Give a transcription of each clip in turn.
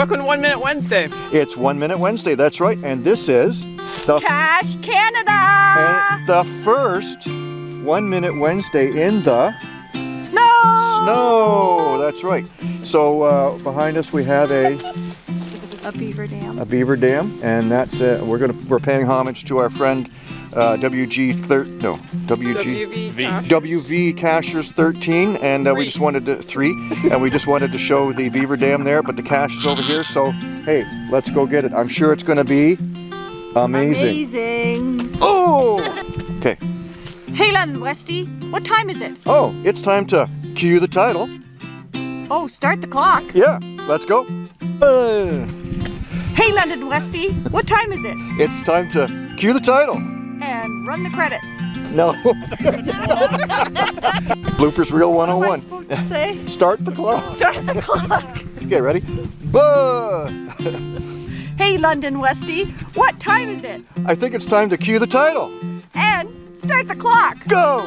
Welcome to One Minute Wednesday. It's One Minute Wednesday, that's right. And this is the, Cache Canada! and the first One Minute Wednesday in the Snow! snow. That's right. So uh, behind us we have a, A beaver dam. a beaver dam, and that's uh, we're gonna we're paying homage to our friend uh, WG thir no WG WV. WV Cachers 13, and uh, we just wanted to three, and we just wanted to show the beaver dam there, but the cache is over here. So hey, let's go get it. I'm sure it's gonna be amazing. Amazing. Oh, okay. Hey, London Westy, what time is it? Oh, it's time to cue the title. Oh, start the clock. Yeah, let's go. Uh, London Westy, what time is it? it's time to cue the title. And run the credits. No. Bloopers Reel What am I 101. supposed to say? Start the clock. Start the clock. Okay, ready? Hey, London Westy, what time is it? I think it's time to cue the title. And start the clock. Go!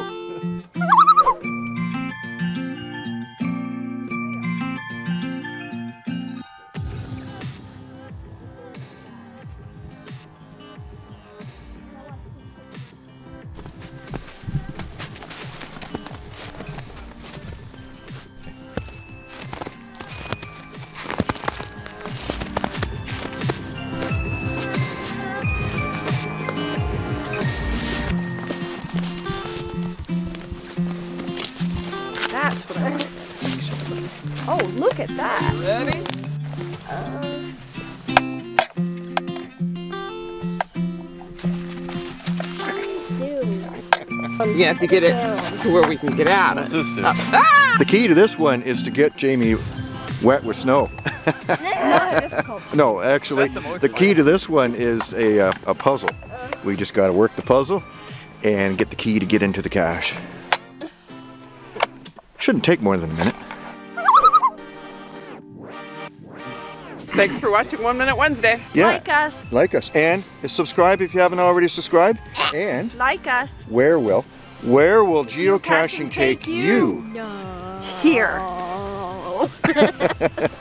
That's what I want. Oh, look at that. Ready? Uh, you have to get it to where we can get out of it. Uh, ah! The key to this one is to get Jamie wet with snow. no, actually, the the key to this one is a, uh, a puzzle. We just got to work the puzzle and get the key to get into the cache. Shouldn't take more than a minute. Thanks for watching One Minute Wednesday. Yeah. Like us. Like us. And subscribe if you haven't already subscribed. And Like us. where will where will geocaching take you? Here.